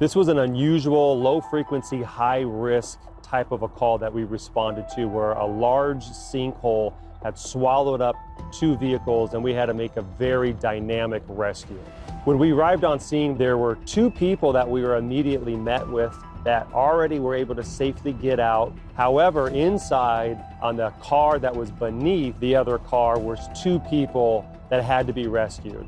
This was an unusual, low frequency, high risk type of a call that we responded to where a large sinkhole had swallowed up two vehicles and we had to make a very dynamic rescue. When we arrived on scene, there were two people that we were immediately met with that already were able to safely get out. However, inside on the car that was beneath the other car was two people that had to be rescued.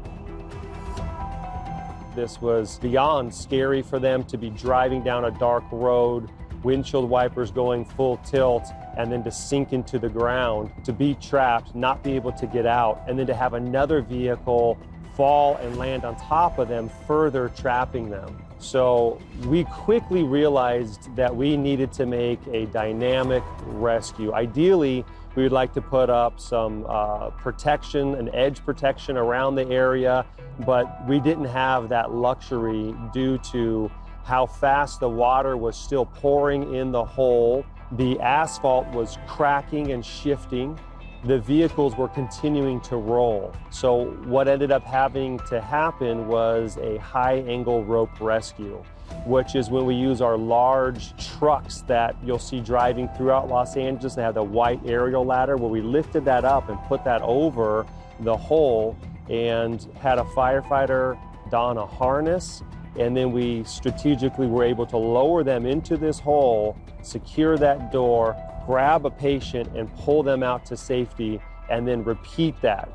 This was beyond scary for them to be driving down a dark road, windshield wipers going full tilt, and then to sink into the ground, to be trapped, not be able to get out, and then to have another vehicle fall and land on top of them, further trapping them. So we quickly realized that we needed to make a dynamic rescue. Ideally, we would like to put up some uh, protection, an edge protection around the area, but we didn't have that luxury due to how fast the water was still pouring in the hole. The asphalt was cracking and shifting the vehicles were continuing to roll. So what ended up having to happen was a high angle rope rescue, which is when we use our large trucks that you'll see driving throughout Los Angeles. They have the white aerial ladder where we lifted that up and put that over the hole and had a firefighter don a harness and then we strategically were able to lower them into this hole, secure that door, grab a patient and pull them out to safety and then repeat that.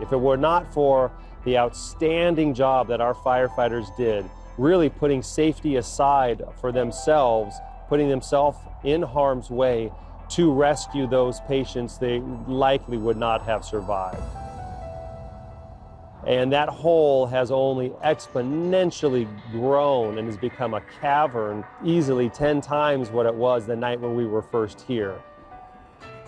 If it were not for the outstanding job that our firefighters did, really putting safety aside for themselves, putting themselves in harm's way to rescue those patients, they likely would not have survived. And that hole has only exponentially grown and has become a cavern easily 10 times what it was the night when we were first here.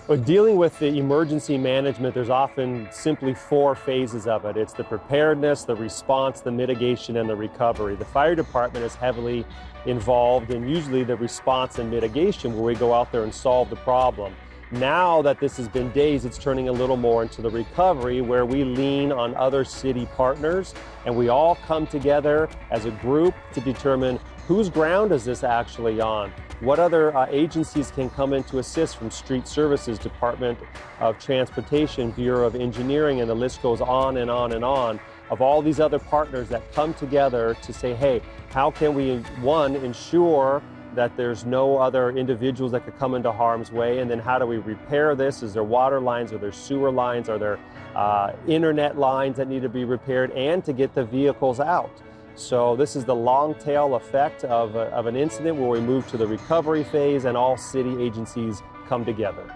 But dealing with the emergency management, there's often simply four phases of it. It's the preparedness, the response, the mitigation, and the recovery. The fire department is heavily involved in usually the response and mitigation where we go out there and solve the problem. Now that this has been days, it's turning a little more into the recovery where we lean on other city partners and we all come together as a group to determine whose ground is this actually on? What other uh, agencies can come in to assist from Street Services, Department of Transportation, Bureau of Engineering, and the list goes on and on and on of all these other partners that come together to say, hey, how can we, one, ensure that there's no other individuals that could come into harm's way? And then how do we repair this? Is there water lines? Are there sewer lines? Are there uh, internet lines that need to be repaired? And to get the vehicles out. So this is the long tail effect of, a, of an incident where we move to the recovery phase and all city agencies come together.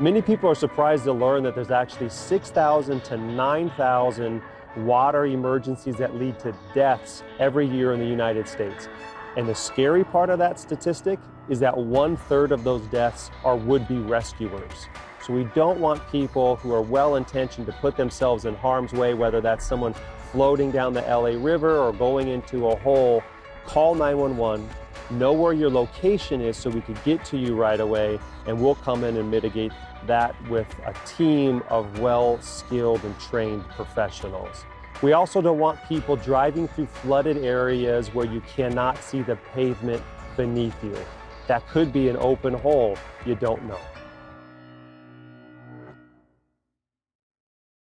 Many people are surprised to learn that there's actually 6,000 to 9,000 water emergencies that lead to deaths every year in the United States. And the scary part of that statistic is that one third of those deaths are would-be rescuers. So we don't want people who are well-intentioned to put themselves in harm's way, whether that's someone floating down the LA River or going into a hole. Call 911, know where your location is so we can get to you right away, and we'll come in and mitigate that with a team of well-skilled and trained professionals. We also don't want people driving through flooded areas where you cannot see the pavement beneath you. That could be an open hole. You don't know.